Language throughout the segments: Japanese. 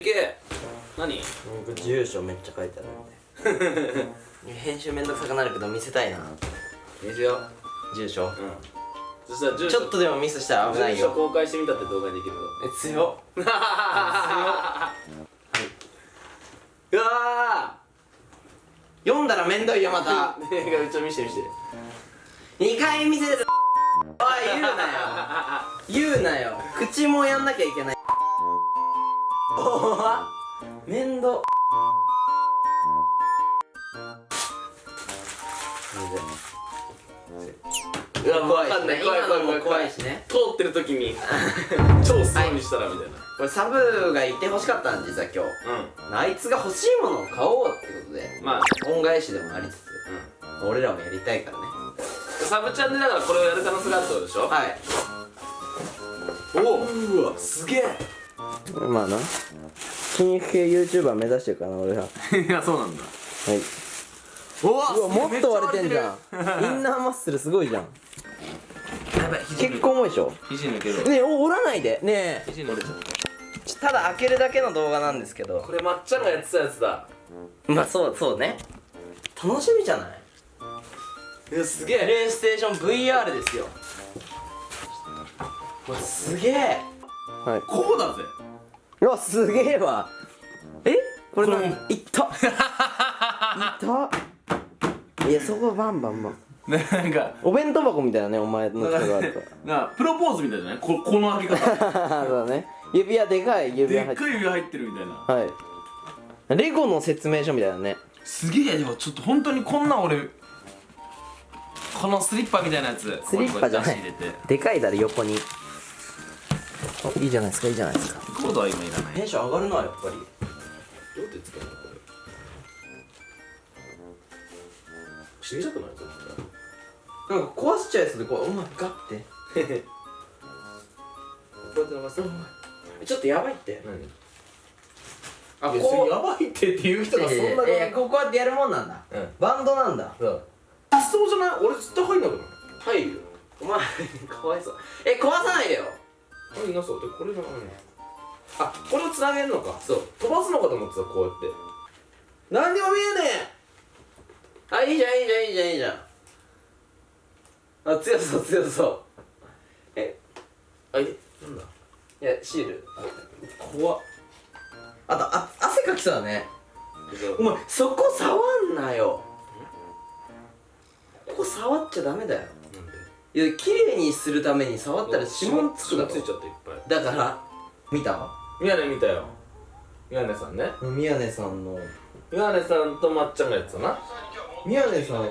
いけ。何？僕住所めっちゃ書いてあるんで。編集めんどくさくなるけど見せたいな。見せよ住所？ううん。そしたら住ちょっとでもミスしたら危ない住所よ公開してみたって動画にできるぞえ強っ。うわ読んだらめんどいよまた。ーねえうちょ見して見して。2回見せるおい言うなよ。言うなよ。口もやんなきゃいけないめんど。うわわかんない怖い怖い怖い怖いしね。通ってる時に超スローにしたらみたいな。これサブがいてほしかったん実は今日。あいつが欲しいものを買おうってことで。うんまあ。恩返しでもありつつ。う俺らもやりたいからね。んサブチャンでだからこれをやる可能性があるってことでしょ？はい。おおうわすげえまあな。筋肉系 YouTuber 目指してるからな俺らは。い いやそうなんだ。うおわわもっと割れてんじゃん。インナーマッスルすごいじゃん。やばい肘結構重いでしょ？肘抜けるねえお折らないで。ねえ。肘抜けちゃったただ開けるだけの動画なんですけど。これまっちゃんがやってたやつだ。まあそうそうね。楽しみじゃない？いやすげプレイステーション VR ですよ。うわすげえ。はいこうだぜうわすげえわ。え？これ何いった。いった？いやそこバンバンバン。ね なんか。お弁当箱みたいなねお前の人があると。なプロポーズみたいじゃないここの開け方。そうだね。指輪でかい指で輪入ってっかい指輪入ってるみたいな。はい。レゴの説明書みたいなね。すげえ。でもちょっと本当にこんな俺このスリッパみたいなやつ。スリッパじゃない。でかいだろ横に。おいいじゃないですかいいじゃないですかコードは今いらないテンション上がるなやっぱり。どうやって使うの？これ死にたくないぞなんか壊しちゃいそうでこうお前ガッて。こうやって伸ばす？ちょっとやばいって。何？あいやそれやばいってっていう人がそんなええこうこうやってやるもんなんだ。うん。バンドなんだ。そうそうじゃない？俺絶対入んなくない？入るよ。お前かわいそう。え壊さないでよ。入んなそう。でこれがあこれをつなげるのか。そう。飛ばすのかと思ってたこうやって。何にも見えねあいいじゃんいいじゃんいいじゃんいいじゃん。あ強そう強そう。ええあいなんだ？いやシール。怖っ。あとあ汗かきそうだね。お前そこ触んなよ。ここ触っちゃダメだよ。なんで？いや綺麗にするために触ったら指紋つくだろ。ついちゃっていっぱい。だから見た？宮根見たよ。宮根さんね。宮根さんの。宮根さんとまっちゃんがやってたな。宮根さん。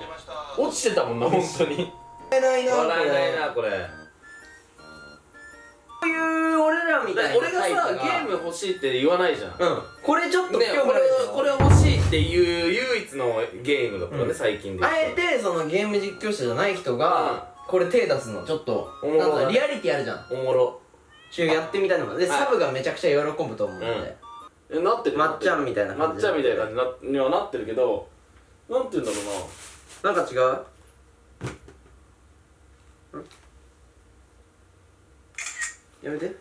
落ちてたもんな本当に。笑えないな笑えないなこれ。こういう俺らみたいな俺がさゲーム欲しいって言わないじゃん。うん。これちょっとねこれこれ欲しいっていう唯一のゲームだったね、うん。最近であえてそのゲーム実況者じゃない人がこれ手出すのちょっとおもろなんかリアリティあるじゃん。おもろ中やってみたいのもでサブがめちゃくちゃ喜ぶと思うので、えなってる？まっちゃんみたいなまっちゃんみたいな感じになはなってるけどなんて言うんだろうな。なんか違う？ん？やめて。